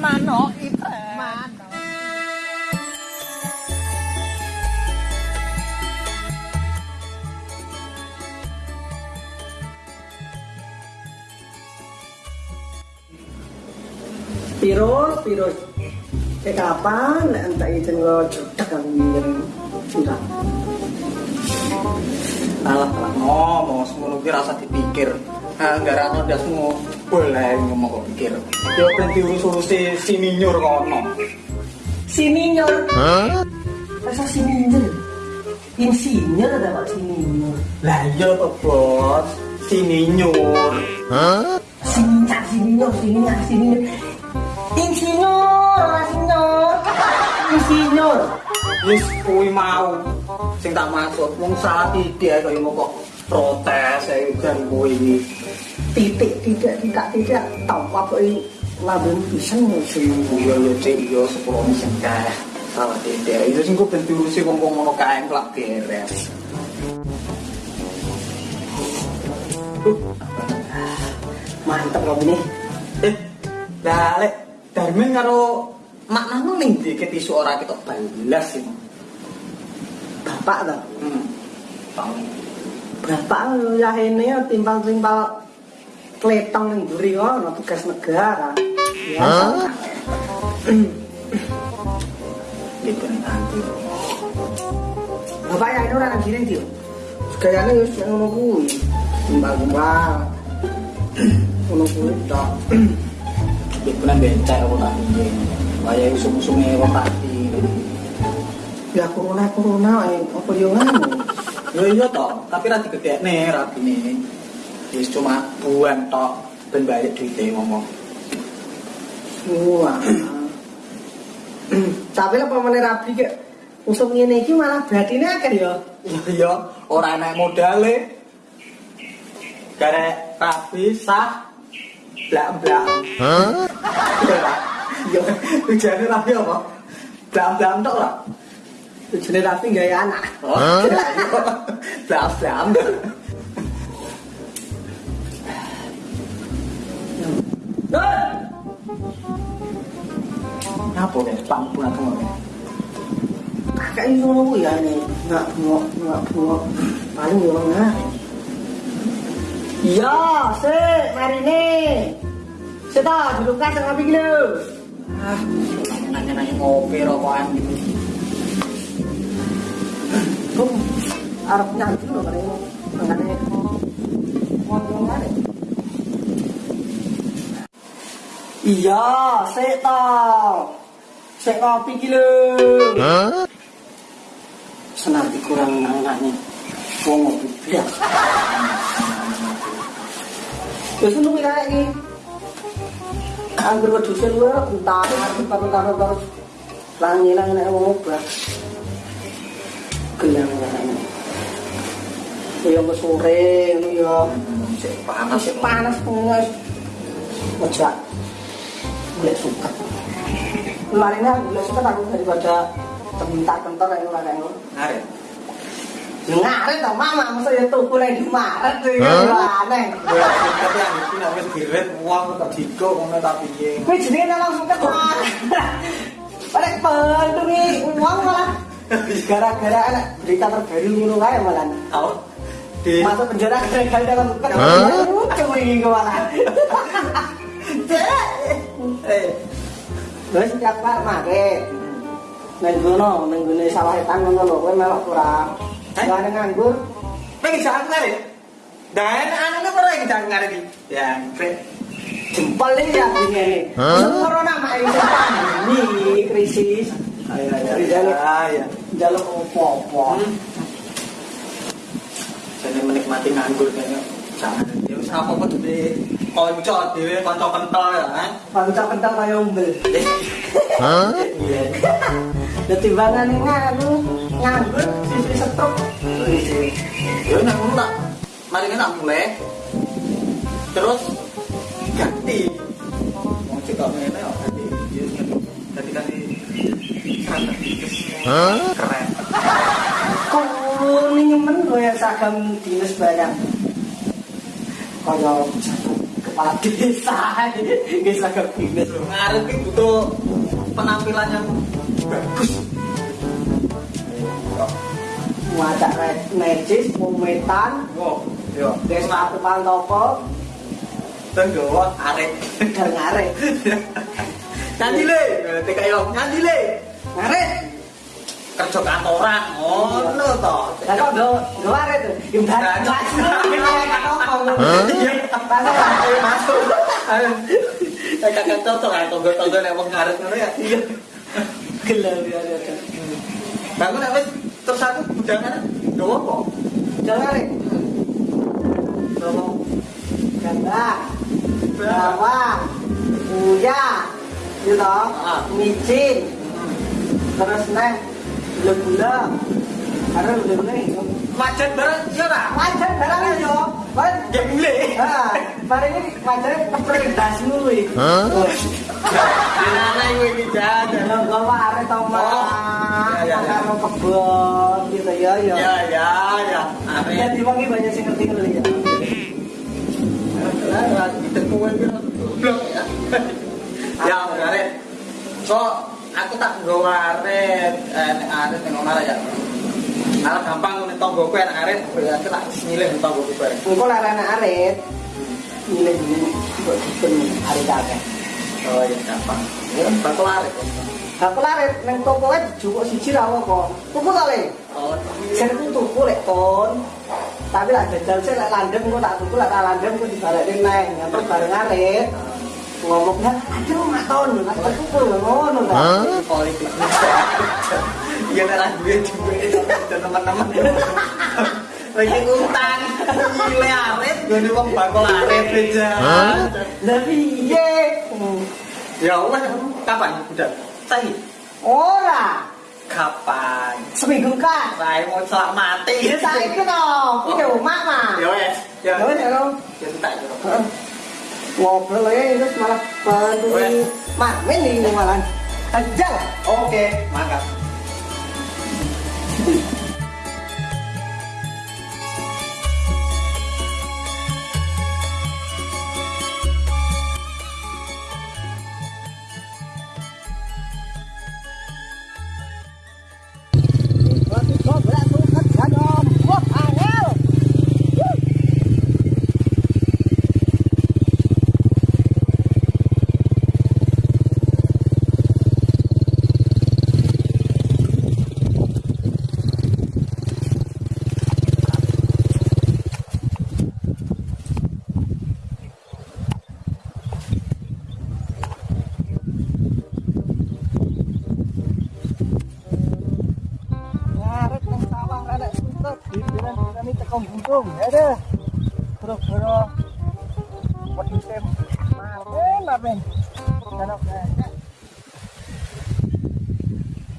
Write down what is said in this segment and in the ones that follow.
Mano ipe. Mano. Piro, piro. Eh kapan nek entek ijen lo jutek aku ngirim. Sudah. Alah, alah ngomong ngono ki rasa dipikir. Anggaran ndas semua boleh ngomong kok pikir. Yo ben diurus-urusi sini nyur kono. Sininyor. Hah? Rasa sininyor. Insinyur ada pak sininyor. Lah iya to, Bos. Sini nyur. Sininyor, sininyor, sininyor, sininyor. Insinyur, ora sinyor. Insinyur. Wis kuwi mau sing tak maksud wong salah titik kaya mau kok protes ae jan kuwi. Titik, tidak, tidak, tidak. Tahu apa ini? Labun pisang sih. Iya ya cek iya sepuluh sing kae. Salah titik. Itu sing kok ben diurusi wong-wong ngono kae kelak beres. Mantap kamu nih. Eh, lah lek Darmin karo maknane ning ndi ketisu ora ketok balas sih. Bapak toh. Hmm. Bapak ya ini ya timpal-timpal kletong ning mburi ono tugas negara. Ya. Gitu nih nanti. Bapak ya ini ora nang giring dia. Gayane wis ngono kuwi. Timbal-timbal. Ngono kuwi tok. Gitu nang becak apa tak piye. Kaya usum-usume wong mati. Ya corona corona apa yo ngono. Ya iya toh, tapi ra digedekne rapine. Wis cuma buan tok ben balik duite ngomong. Wah. Tapi lah pamane rabi ke usum ngene iki malah batine akeh ya. Iya iya, ora enak modale. Garek rapi sah blak-blak. Hah? Iya, tujuannya rapi apa? Blak-blak tok lah. Tujuane rabi gawe anak. Oh, blak-blak. Apa nih? Pangpun atau apa? Kakak ini ngono ya ini. Enggak bengok, enggak bengok. Paling yo enggak. Iya, sik, mari nih. Sik ta, duduk kas ngopi iki. Ah, nanya-nanya ngopi rokokan gitu. Kum, arep nyanyi lho kare mangane. Ngomong ngene. Iya, sik ta. Sik ngopi iki lho. Senar dikurang anak-anaknya. Wong ngopi. Wis ngono kuwi kae iki. Anggur wedhus luwe entar entar entar langi-langi nek wong obah. Gelang langi. Ya wis sore ngono ya. Sik panas Masih panas pengen Ojo Boleh suka Kemarin aku boleh suka aku daripada Terbentar-bentar yang ngelakar itu Ngaret. Ngaret tau mama Masa ya tuku yang di Maret tuh ya. Aneh. Ya, tapi yang itu namanya diret uang tak digo ngono tak piye. Gue jenenge langsung ke Pada bantu nih uang malah. Gara-gara anak berita terbaru ngono kae malah. Tahu? Di Masuk penjara gara-gara dalam bukan Lucu ini gue malah eh Gue setiap par make Neng gono, neng gono sawah etan ngono lho, kowe melok kurang. Eh? Ada nganggur. pengen jangan ngaret. Dan anaknya pernah jangan ngaret iki. Ya. Jempol ini ya begini. Huh? Corona mak ini pandemi krisis. Ayo ayo. Di jalur Ayo. jalur opo-opo. Hmm. Jadi menikmati nganggur kayaknya jangan. Ya wis apa apa dhewe kanca dhewe kanca kental ya kan. Bangsa kental kaya umbel. Iya. Dadi timbangan nganu nganggur sisi stroke. Ya nek ngono tak mari tak mulai. Terus ganti. Wong cek kok ngene kok ganti. Ya ganti ganti strategis. Keren. Kok ini men gue seragam dinas barang. Kaya satu desain guys agak bingung ngarep ini butuh penampilan yang bagus. Ngajak magic momentan yo guys aku paling topo tenggawa arek. Dan ngarep. Nanti le tkl nanti le arek. Kerja kantoran, ngono to. Lah kok do do Nah, dari cok. Iya, ayo masuk. Ayo. Eh kakak cocok kan tonggo-tonggo nek wong ngaret ngono ya. Iya. Gila ya ya. Bangun nek wis terus aku bujangan gawa apa? Jangan. Gawa. Ganda. Bawang. Uya. Gitu. Ah. Micin. Terus neng gula-gula. Karena gula-gula ini Majan bareng iya barang yo. Kan Ya mulai. Ah, mari ini wajarnya kepres dasmu iki. Gimana iku iki jajan? Kalau gak waret tau mah, Oh, ya, ya, ya. karo kebon gitu ya ya. Ya ya ya. Ya Arek. di wangi banyak sing ngerti ngerti ya. Lah ditemu iki goblok ya. Ya arek. So aku tak nggawa arek, eh nek arek ning omah ya. Ala gampang ngene tonggoku enak arek, ya aku tak nyilih tonggoku bareng. Engko larane arit. Nilai ini kok dipen kakek. Oh ya gampang. Ya bakal arek. Aku larit neng toko ae jupuk siji ra apa. Tuku ta le? Oh, Sen ku tuku lek kon. Tapi lah jajal sik lek landem engko tak tuku lek tak landem engko dibalekne neng. Nyamper bareng arit. Ngomongnya, aduh mak ton, aku tuku lho ngono ta. politik. Iya nek duwe duwe teman-teman. Lagi utang, gile arit, gue wong bakal arit aja. Lah piye? Hmm. Ya wes, kapan udah? Sahi. Ora, Kapan? seminggu kan. Saya mau celak mati. Ya to, ku yo mak mah. Ya wes. Ya Ya wis ya lo. Ya tak. Ngobrol ya terus malah bantu Wes. mak men ini malah. Ajal. Oke, mangkat. Suket dibilang-bilani teko buntung. Ada. Bro-bro. Wedhuse mamen mamen. Kana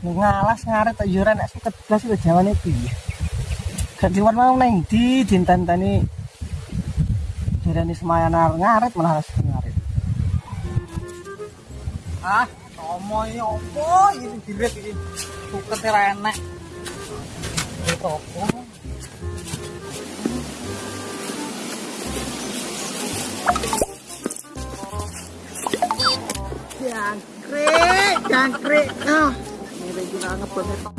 ngalas ngaret yo nek suket blas lho jawane piye. Gak diwan mau nang ndi dintenteni Jarane semayan arep ngaret malah ngaret. Ah, tomo ini opo ini diret ini. Suket ora enek. Itu Jangkrik, jangkrik. Ah, ini kita ngebut itu.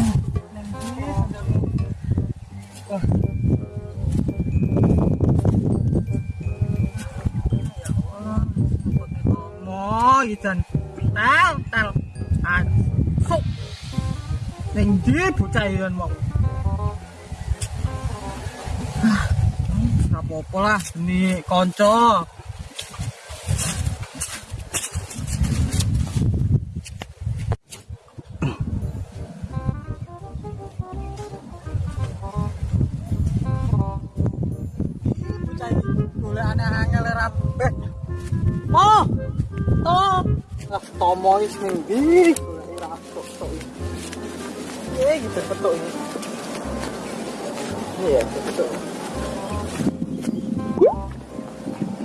Mo, ijan. Tel, tel. Asuk. Ning ndi bocah iyan mau? Ah, ora apa-apa lah, ini kanca. Ah, tomo is ning ndi? Golek ra tok-tok iki. Eh, gitu petuk ini. Iya, petuk.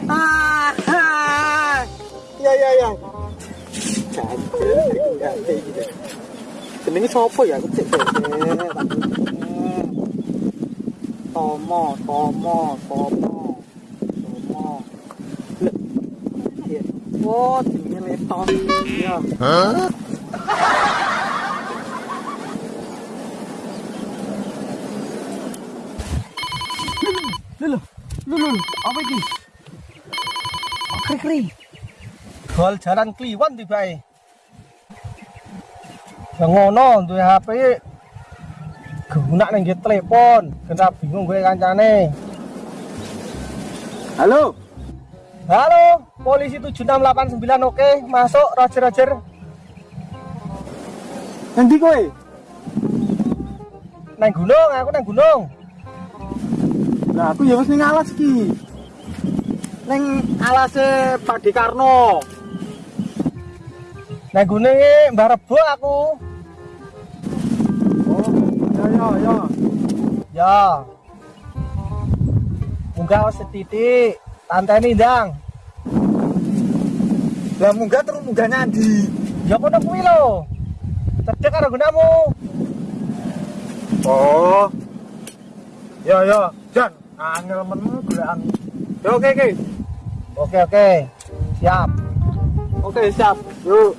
Ah, ah. ya ya ya. Jangan, ganti gitu. Jenenge sapa ya? Aku cek cek. Tomo, Tomo, Tomo. Tomo. Lek, Oh, Lho, lho, lho, apa iki? Kri-kri. Gol jalan Kliwon tibae. Yang ngono duwe HP guna nggih telepon, kena bingung gue kancane. Halo. Halo, polisi 7689 oke, masuk Roger Roger. Nanti kowe. Nang gunung, aku nang gunung. Lah aku ya wis ning alas iki. Ning alase Pak Dekarno. Nang iki Mbah Rebo aku. Oh, ya ya ya. Ya. Munggah setitik, tanteni ndang. Lah munggah terus munggah nyandi. Ya kono kuwi lho. Cedek karo gunamu. Oh. Ya ya, Jan, angel menmu golekan. Ya oke oke. Oke oke. Siap. Oke, siap. Yuk.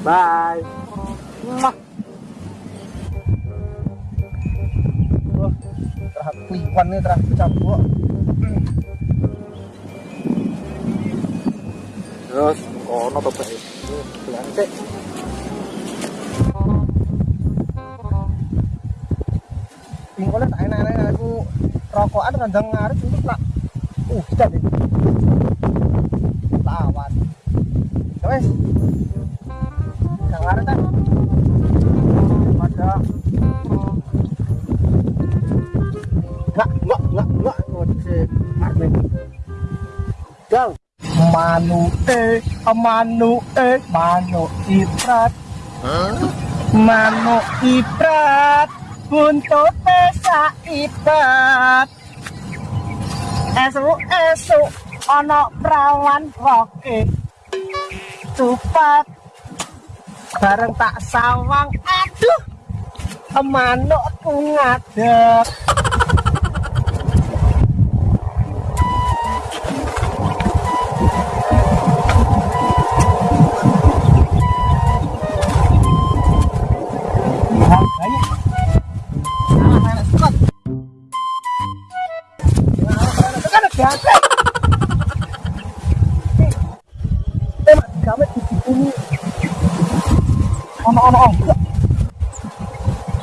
Bye. Mwah. Wah, terah kliwon nih terah campur. Terus kono to bae. Blantek. Pingkole tak enak-enak aku rokokan ngarep itu tak uh jadi lawan. Ya wes. Manu e, Manu eh, e, manuk Iprat. Huh? Manu Iprat, buntut sa Iprat. Esok esok ono perawan roke cepat bareng tak sawang aduh emanokku ngadep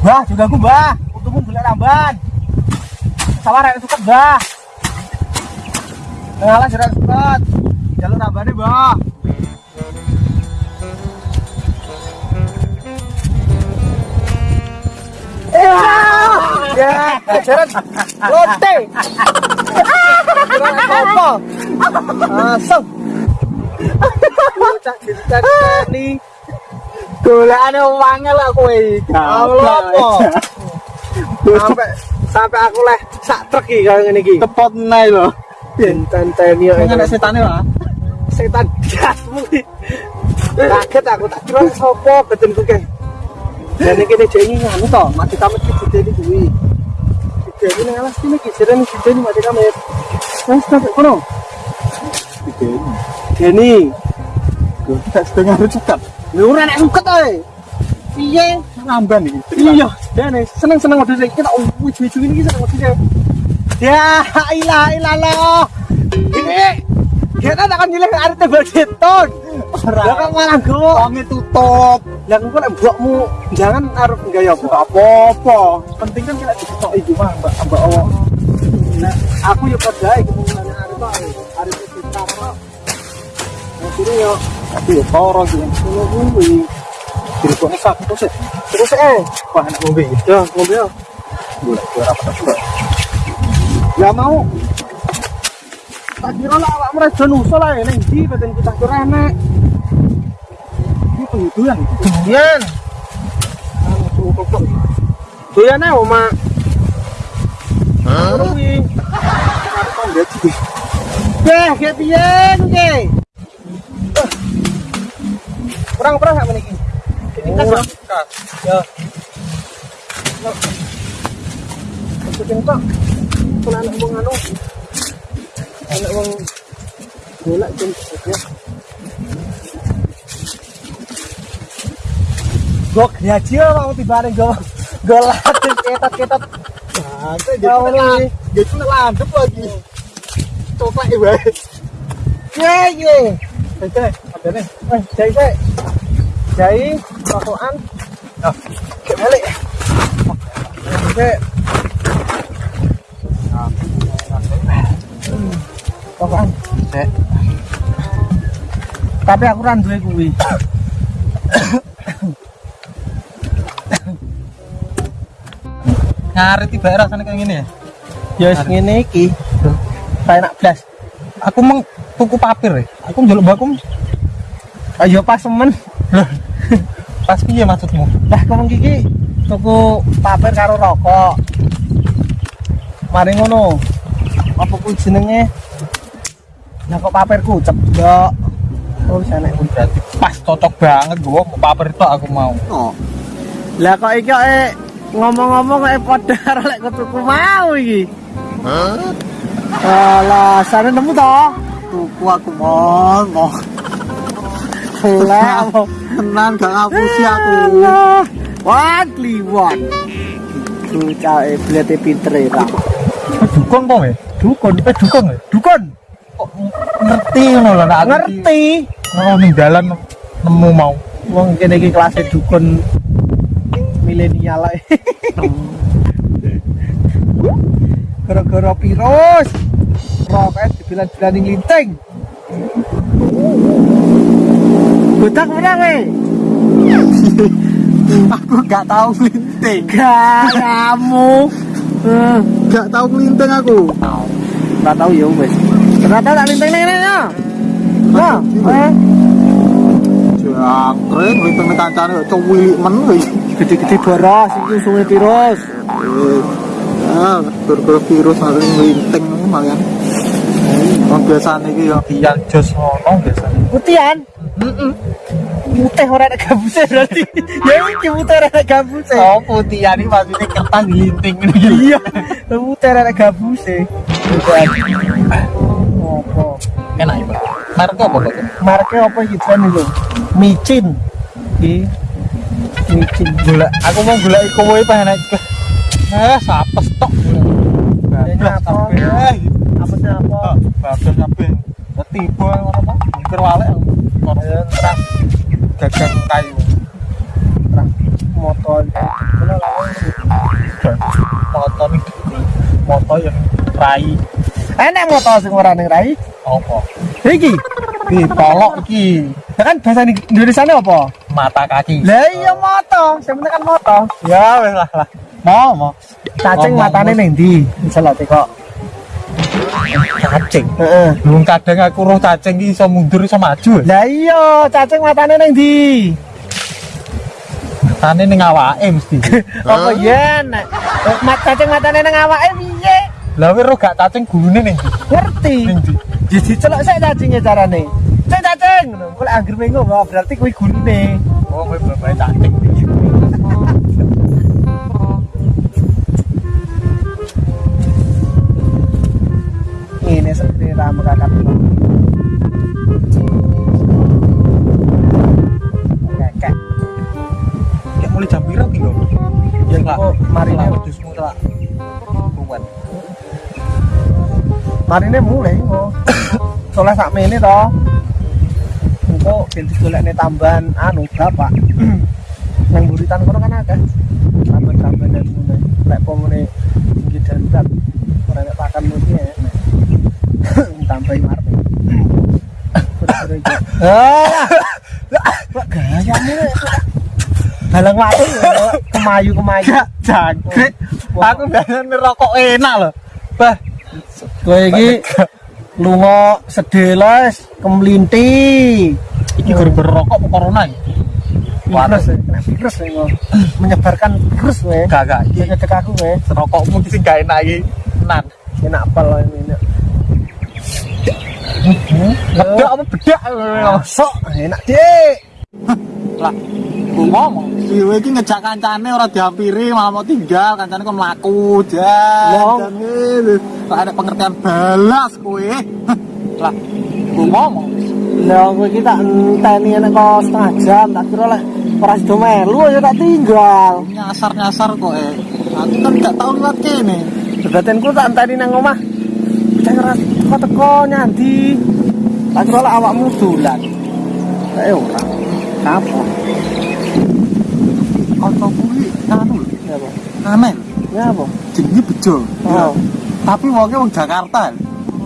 ono juga aku bah untukmu boleh tambahan. Sama rek suket bah ngalah jerat suket tambahannya bah Ya, lote. Apa? Asem. Golekane lah kowe. Apa? Sampai sampai aku leh sak truk iki kaya ngene iki. Tepot nae lho. Ana setane lah. Setan jasmu. Kaget aku tak kira sapa badanku ke. Dan iki jenenge nganu to, mati kamet iki dene kuwi. Dene nang alas kene iki jerene dene mati kamet. Wes tak kono. Dene Tak setengah cekat. Lu ora nek suket ae. Piye? Ngamban iki. Iya, dene seneng-seneng model iki tak wiji-wiji ini seneng model. Ya ilah ilallah. Ini kita tak akan nyilih arep tebel geton. Lah kok malah go. Wonge tutup. Lah kok nek mbokmu jangan arep gaya apa? Apa-apa. Penting kan kita diketok iku mah, Mbak Mbak Allah. Nah, aku ya padha iki kemungkinane arep. Arep kita kok. Nah, kiri yo Aku ya toro iki. ngono kuwi. Dirikone sak terus ya. Terus eh, Wah, enak ngombe ya ngombe yo. Golek gue rapat juga. Ya mau. Tak kira lah awak mereka nusul lah ning ndi badan kita kira penghidupan. Doyan. Anu kok. Doyan ae oma. Hah? Mau gaji. Beh, ke piye ke? Kurang-kurang sak meniki. Ini kas ya. Ya. Loh. Maksudnya kok kalau anak wong anu anak wong golak jam gok ya apa mau tiba nih gok golak ketat ketat Nah, jadi tuh lagi. Coba ya, ibu. Ye ye. Ada nih. cai cai, cai, Jadi kembali. Oke. Rokokan. Cek. Tapi aku ra duwe kuwi. Ngarit tiba rasanya kayak gini ya. Ya wis ngene iki. Kayak enak blas. Aku meng tuku papir ya. Aku njaluk mbakku. Ayo pas semen. Pas piye maksudmu? Lah kok iki tuku papir karo rokok. Mari ngono. Apa kuwi jenenge? Lah kok papirku ceblok. Oh, sana. Berarti pas cocok banget gua mau papir itu aku mau. Oh. Lah kok iki kok eh, ngomong-ngomong kok padha karo lek kok tuku mau iki. Hah? Alah, sana nemu to? Tuku aku mau, mau. Lah? Tenan gak ngapusi aku. Wah, kliwon. Ku cae blete pinter ya, Pak. Dukun kok ya? Dukun, Eh dukun ya? dukun. Ngerti ngono lho nek Ngerti. Ngono ning dalan nemu mau. Wong kene iki kelasnya dukun milenial ae. Gara-gara virus. Rokes dibilang-bilang linting. Budak mana we? Aku gak tahu ngelinting. Kamu. Eh, Gak tahu ngelinting aku. Nggak tahu ya wes. Ternyata tak linting nih ya. Nah, eh, Jangkrik ngelinting kancane kok cuwilik men kuwi. gede-gede boros iki sungai virus. Ah, gara-gara virus harus ngelinting malian. Wong biasane iki ya kian jos ngono biasane. Putihan. Putih ora ada gabusnya berarti. ya iki putih ora ada gabusnya. Oh, putihan iki maksudnya kertas ngelinting ngene Iya, putih ora ada gabusnya. Apa? Enak ya, Pak. Merek apa kok? Mereknya apa iki Jan itu? Micin. Iki. Micin. Gula, aku mau gula iku wae pengen aja. Eh, sapes tok. Ini apa? Eh, Apa sih apa? bablas kabeh. Tiba ngono Pak. Mikir walek. Kono terang gagang kayu. Terang motor. Motor iki. Motor yang rai Enak motor sing ora ning rai. apa? Iki. Iki polok iki Ya kan bahasa di Indonesia apa? mata kaki. Lah iya moto, sing penting kan moto. Ya wes lah lah. Mau mau. Cacing matane ning ndi? Misalnya kok. Cacing. Heeh. Belum kadang aku roh cacing iki iso mundur iso maju. Lah iya, cacing matane ning ndi? Tane ning awake mesti. Apa ya nek eh, mat cacing matane ning awake? Lah wis gak cacing gulune ning? Ngerti. Ning ndi? Jadi celok sik cacingnya carane. Cek cacing. Kok anggere mengko berarti kuwi gulune. Oh, kowe bapak cacing. Ini seperti ramu kakak. Kakek. Ya mulai jam piro ki lho? Ya enggak. Oh, mari lah wedhusmu lah. Kuat. Marine mulai kok. Soalnya sak mene to. Engko ben digolekne tambahan anu bapak. Nang buritan kono kan akeh. Tambahan-tambahan dan ngono. Lek pomone iki darurat ora nek pakan mesti enak. Tambahin marpe. Ah, kok gayamu nek Dalang waktu kemayu kemayu. Jangkrik. Aku biasanya rokok enak loh. Bah, Kowe iki lunga sedeles kemlinti. iki gara-gara rokok corona iki? Virus, ya, kena virus ya, menyebarkan virus we. Gak gak iki Iki cek aku we. rokokmu sing gak enak iki. Nan. Enak apa lo ini? ini. Bedak apa bedak? Sok enak dik. Lah, ku ngomong. Kowe iki ngejak kancane ora dihampiri, malah mau tinggal, kancane kok mlaku, jan. Kok ada pengertian balas kowe. Lah, ku ngomong. Lah kowe iki tak enteni enak kok setengah jam tak kira lek ora sido melu ya tak tinggal Nyasar-nyasar kok eh. Aku kan gak tau liwat kene. Bebatinku tak enteni nang omah. Bocah ora teko nyandi. Tak kira lek awakmu dolan. Eh ora. Kapok. Kanca kuwi anu lho, Ya apa? Aneh. Ya apa? Jenenge bejo. Oh. Tapi wonge wong Jakarta.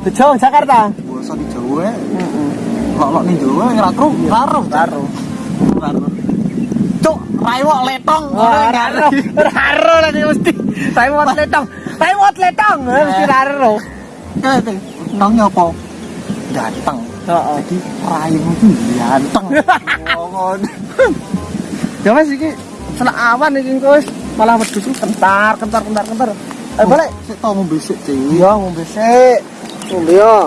Bejo Jakarta. Basa di Jawa. Heeh. Kok ning Jawa ora kru, karo. Karo. Karo. Cuk, raiwok letong. Wah, raro. Raro lagi mesti. Raimot letong. Raimot letong. Eh, Mesti raro. Kete, nang apa? Ganteng. Heeh. Jadi raimu itu ganteng. Ngomong. Ya wis iki selak awan engko wis malah wedhus kentar kentar kentar kentar. Eh balik. Sik tau ngombe sik, Cik. Iya ngombe sik. Ngombe yo.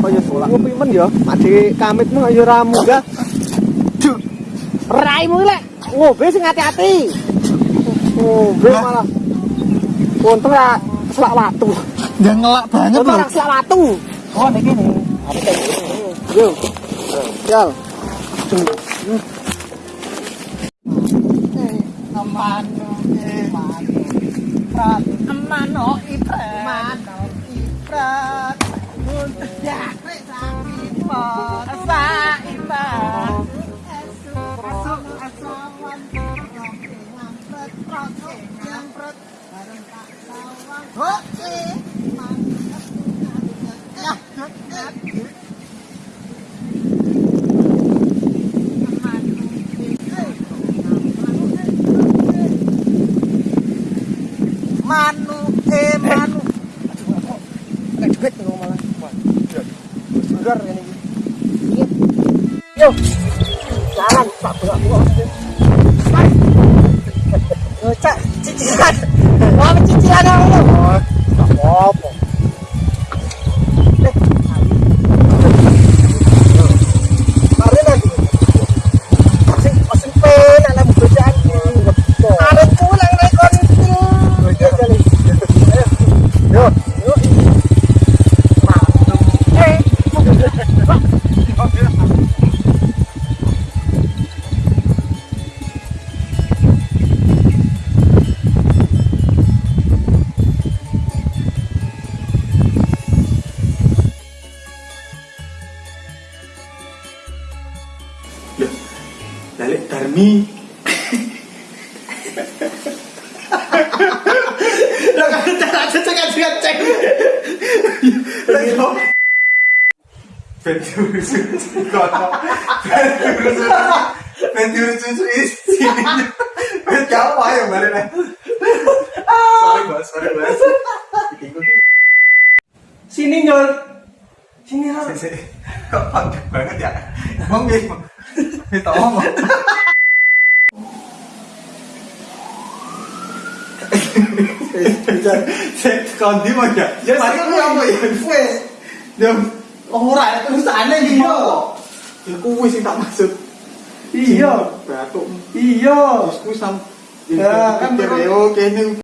Kaya ngopi men yo. Ade kamitmu yo ora munggah. Duh. Raimu lek ngombe sing hati-hati. Ngombe malah. Untung ya selak watu. Nggak ngelak banget lho. ora selak watu. Oh niki nih. Yo. Yo. fanno i mani fra mano i prati mano i prati non ti ha preso Ventur susu kono. Ventur susu. Ventur susu isi. Ventur apa ya lah. Sorry bos, sorry bos. Sini nyol. Sini. Sisi, kok panggil banget ya? Emang gitu? Itu ngomong. Saya kondi ya. Ya apa ya? Yo ora ada tulisane iki yo. Ya kuwi sing tak maksud. Iya. Batuk. Iya. Terus ku sam Ya, kan kan kene